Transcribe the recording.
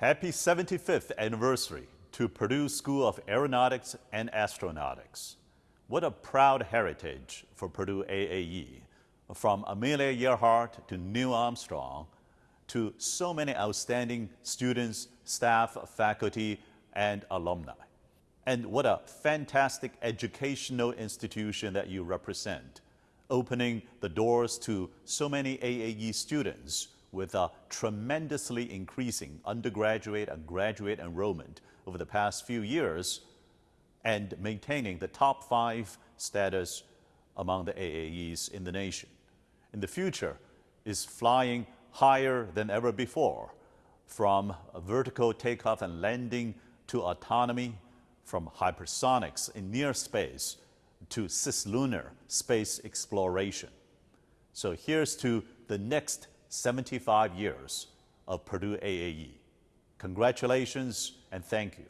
Happy 75th anniversary to Purdue School of Aeronautics and Astronautics. What a proud heritage for Purdue AAE. From Amelia Earhart to Neil Armstrong to so many outstanding students, staff, faculty, and alumni. And what a fantastic educational institution that you represent, opening the doors to so many AAE students with a tremendously increasing undergraduate and graduate enrollment over the past few years and maintaining the top five status among the AAEs in the nation. In the future is flying higher than ever before, from vertical takeoff and landing to autonomy, from hypersonics in near space to cislunar space exploration. So here's to the next 75 years of Purdue AAE. Congratulations and thank you.